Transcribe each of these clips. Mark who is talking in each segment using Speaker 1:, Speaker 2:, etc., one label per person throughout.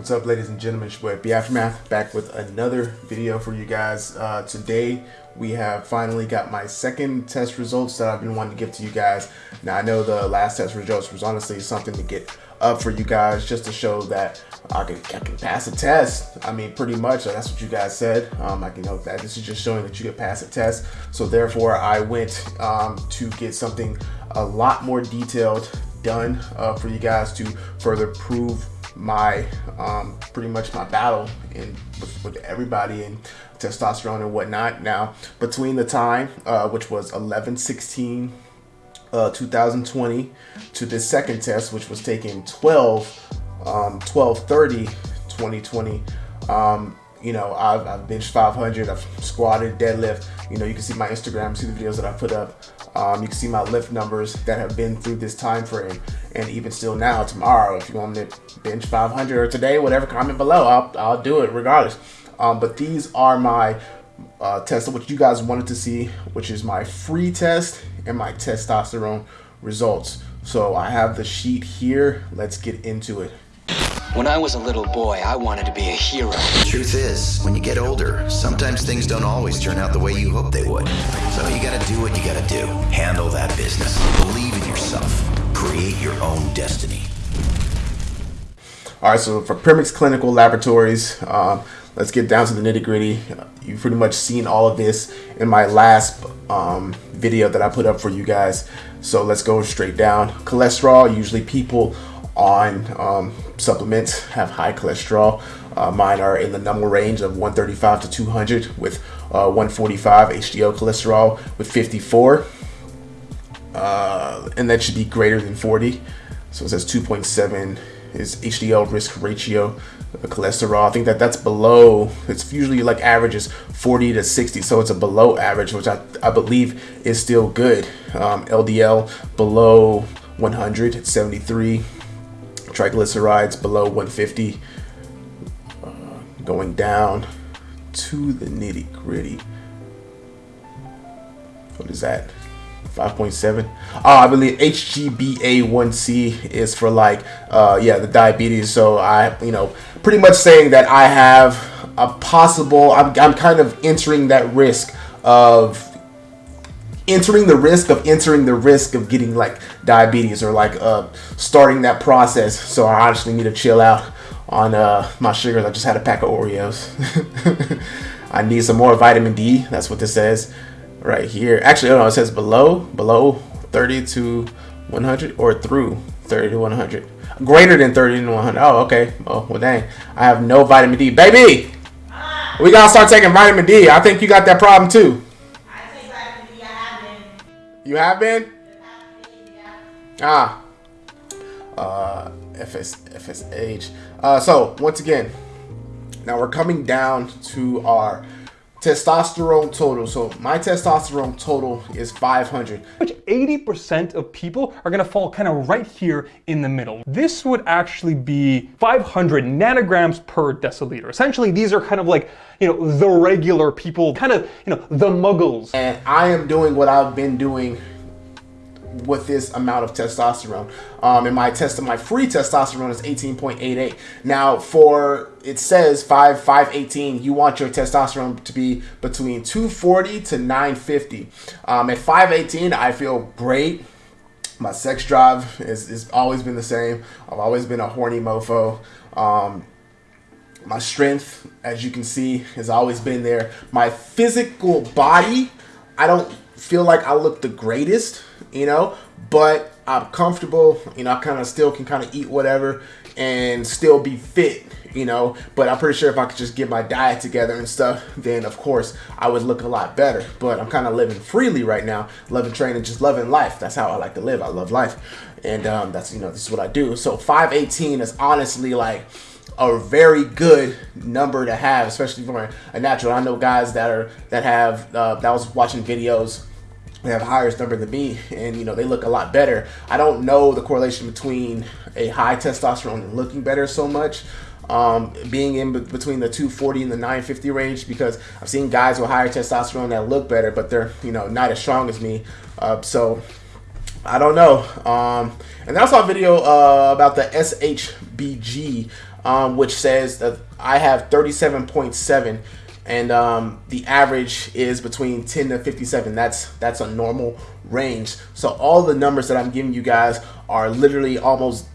Speaker 1: What's up, ladies and gentlemen? It's your boy B Aftermath back with another video for you guys. Uh, today, we have finally got my second test results that I've been wanting to give to you guys. Now, I know the last test results was honestly something to get up for you guys just to show that I can, I can pass a test. I mean, pretty much that's what you guys said. Um, I can note that this is just showing that you can pass a test. So therefore, I went um, to get something a lot more detailed done uh, for you guys to further prove my um, pretty much my battle in with, with, everybody and testosterone and whatnot. Now between the time uh, which was 11 16 uh, 2020 to this second test which was taken 12 um, 12 30 2020 um, you know I've, I've benched 500 I've squatted deadlift. You know you can see my Instagram see the videos that I put up. Um, you can see my lift numbers that have been through this time frame. And even still now tomorrow if you want to bench 500 or today whatever comment below. I'll, I'll do it regardless. Um, but these are my uh, tests of what you guys wanted to see which is my free test and my testosterone results. So I have the sheet here. Let's get into it
Speaker 2: when I was a little boy, I wanted to be a hero.
Speaker 3: The truth is, when you get older, sometimes things don't always turn out the way you hope they would. So you gotta do what you gotta do. Handle that business. Believe in yourself. Create your own destiny.
Speaker 1: All right, so for Primex Clinical Laboratories, um, let's get down to the nitty gritty. You've pretty much seen all of this in my last um, video that I put up for you guys. So let's go straight down. Cholesterol, usually people on um, supplements have high cholesterol. Uh, mine are in the normal range of 135 to 200 with uh, 145 HDL cholesterol with 54. Uh, and that should be greater than 40. So it says 2.7 is HDL risk ratio cholesterol. I think that that's below, it's usually like averages 40 to 60. So it's a below average, which I, I believe is still good. Um, LDL below 100, 73 triglycerides below 150 uh, going down to the nitty gritty what is that? 5.7 oh i believe hgba1c is for like uh yeah the diabetes. So i you know pretty much saying that i have a possible i'm, I'm kind of entering that risk of entering the risk of entering the risk of getting like diabetes or like uh, starting that process. So I honestly need to chill out on uh, my sugars. I just had a pack of Oreos. I need some more vitamin D. That's what this says right here. Actually, no, it says below, below 30 to 100 or through 30 to 100. Greater than 30 to 100. Oh, okay. Oh, well, dang. I have no vitamin D. Baby! We gotta start taking vitamin D. I think you got that problem too. You have been? Ah. Uh, FS, FSH. Uh, so, once again, now we're coming down to our testosterone total. So my testosterone total is 500.
Speaker 4: Which 80% of people are gonna fall kind of right here in the middle. This would actually be 500 nanograms per deciliter. Essentially, these are kind of like, you know, the regular people, kind of, you know, the muggles.
Speaker 1: And I am doing what I've been doing with this amount of testosterone. Um, and my test, my free testosterone is 18.88. Now, for it says 5 518, you want your testosterone to be between 240 to 950. Um, at 518, I feel great. My sex drive is, is always been the same. I've always been a horny mofo. Um, my strength, as you can see, has always been there. My physical body, I don't feel like I look the greatest, you know, but I'm comfortable, you know, I kind of still can kind of eat whatever and still be fit, you know, but I'm pretty sure if I could just get my diet together and stuff, then of course I would look a lot better. But I'm kind of living freely right now, loving training, just loving life. That's how I like to live. I love life. And um, that's, you know, this is what I do. So 518 is honestly like, a very good number to have, especially for a natural. I know guys that are that have uh, that was watching videos they have higher number than me and you know they look a lot better i don't know the correlation between a high testosterone and looking better so much um, being in between the 240 and the 950 range because i've seen guys with higher testosterone that look better but they're you know not as strong as me uh, so I don't know. Um, and then I saw a video uh, about the SHBG, um, which says that I have 37.7 and um, the average is between 10 to 57. That's that's a normal range. So all the numbers that I'm giving you guys are literally almost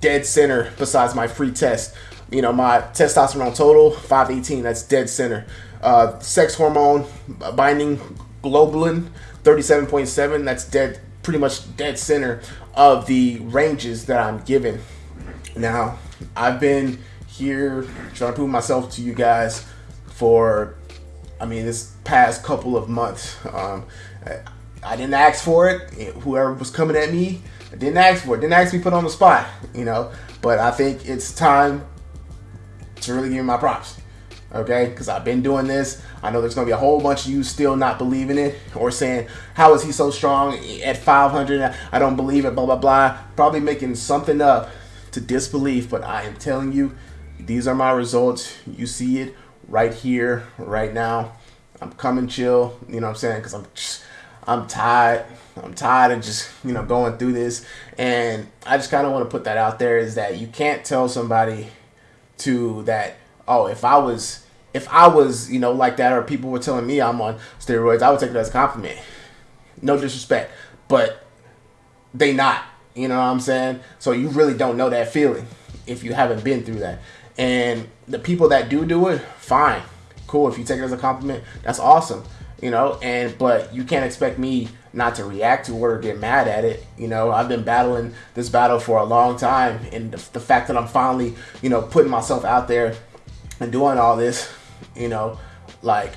Speaker 1: dead center besides my free test. You know, my testosterone total 518. That's dead center. Uh, sex hormone binding globulin 37.7. That's dead pretty much dead center of the ranges that I'm given. Now, I've been here trying to prove myself to you guys for, I mean, this past couple of months. Um, I didn't ask for it. Whoever was coming at me, I didn't ask for it. Didn't ask me put on the spot, you know. But I think it's time to really give me my props okay? Because I've been doing this. I know there's going to be a whole bunch of you still not believing it or saying, how is he so strong at 500? I don't believe it, blah, blah, blah. Probably making something up to disbelief, but I am telling you, these are my results. You see it right here, right now. I'm coming chill, you know what I'm saying? Because I'm just, I'm tired. I'm tired of just, you know, going through this. And I just kind of want to put that out there is that you can't tell somebody to that oh, if I was if I was, you know, like that, or people were telling me I'm on steroids, I would take it as a compliment. No disrespect, but they not. You know what I'm saying? So you really don't know that feeling if you haven't been through that. And the people that do do it, fine, cool. If you take it as a compliment, that's awesome. You know, and but you can't expect me not to react to it or get mad at it. You know, I've been battling this battle for a long time, and the, the fact that I'm finally, you know, putting myself out there and doing all this, you know, like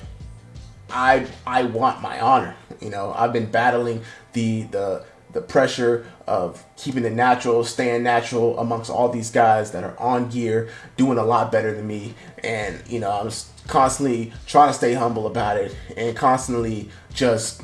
Speaker 1: I I want my honor. You know, I've been battling the the the pressure of keeping it natural, staying natural amongst all these guys that are on gear, doing a lot better than me. And, you know, I'm constantly trying to stay humble about it and constantly just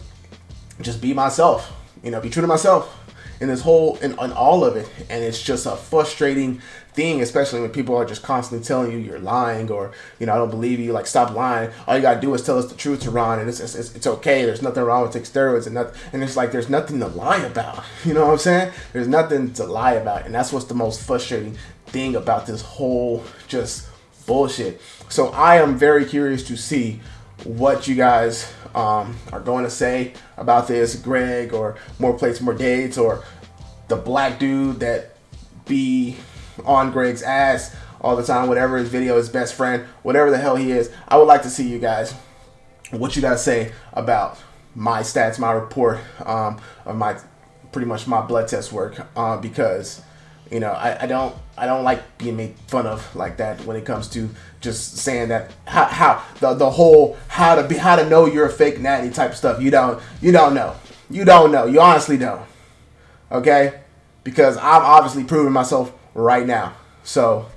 Speaker 1: just be myself. You know, be true to myself in this whole in all of it. And it's just a frustrating thing, especially when people are just constantly telling you you're lying or, you know, I don't believe you, like, stop lying. All you gotta do is tell us the truth, Teron, and it's, it's, it's okay. There's nothing wrong with taking steroids and nothing. And it's like, there's nothing to lie about. You know what I'm saying? There's nothing to lie about. And that's what's the most frustrating thing about this whole just bullshit. So I am very curious to see what you guys um, are going to say about this, Greg, or more plates, more dates, or the black dude that be on Greg's ass all the time, whatever his video, his best friend, whatever the hell he is. I would like to see you guys, what you got to say about my stats, my report um, of my, pretty much my blood test work, uh, because, you know, I, I don't, I don't like being made fun of like that when it comes to just saying that how, how the, the whole how to be how to know you're a fake natty type stuff. You don't, you don't know. You don't know. You honestly don't. Okay? Because I'm obviously proving myself right now. So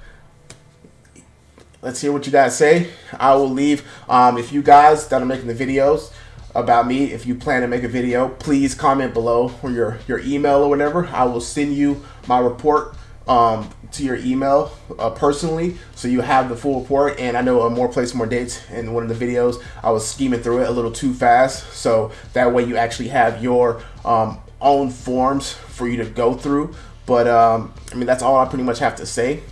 Speaker 1: let's hear what you guys say. I will leave. Um, if you guys that are making the videos about me, if you plan to make a video, please comment below or your, your email or whatever. I will send you my report um, to your email uh, personally so you have the full report. And I know a more plates more dates in one of the videos I was scheming through it a little too fast. So that way you actually have your um, own forms for you to go through. But um, I mean, that's all I pretty much have to say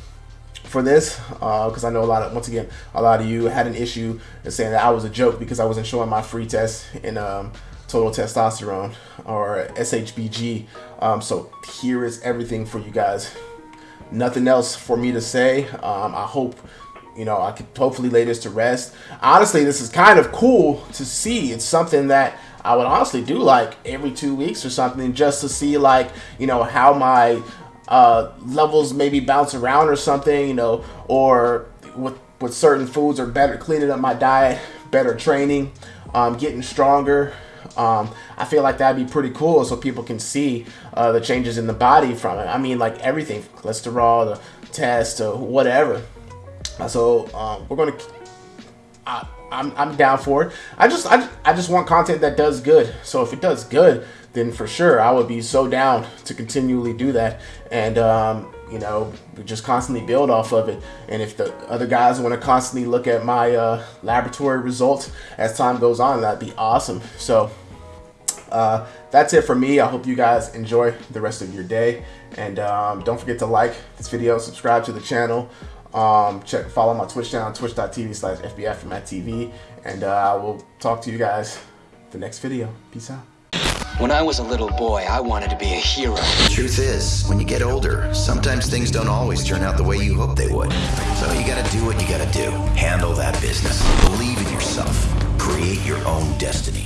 Speaker 1: for this because uh, I know a lot of once again a lot of you had an issue in saying that I was a joke because I wasn't showing my free test in um, total testosterone or SHBG. Um, so here is everything for you guys. Nothing else for me to say. Um, I hope you know I could hopefully lay this to rest. Honestly, this is kind of cool to see. It's something that I would honestly do like every two weeks or something just to see like, you know, how my uh, levels maybe bounce around or something, you know, or with, with certain foods or better cleaning up my diet, better training, um, getting stronger. Um, I feel like that'd be pretty cool so people can see uh, the changes in the body from it. I mean, like everything, cholesterol, the test, or whatever. So um, we're gonna. Uh, I'm, I'm down for it. I just I, I just want content that does good. So if it does good, then for sure I would be so down to continually do that. And um, you know, just constantly build off of it. And if the other guys want to constantly look at my uh, laboratory results as time goes on, that'd be awesome. So uh, that's it for me. I hope you guys enjoy the rest of your day. And um, don't forget to like this video, subscribe to the channel. Um, check, follow my Twitch channel, twitch.tv slash FBFMatTV. And uh, I will talk to you guys the next video. Peace out.
Speaker 2: When I was a little boy, I wanted to be a hero.
Speaker 3: The truth is, when you get older, sometimes things don't always turn out the way you hope they would. So you gotta do what you gotta do. Handle that business. Believe in yourself. Create your own destiny.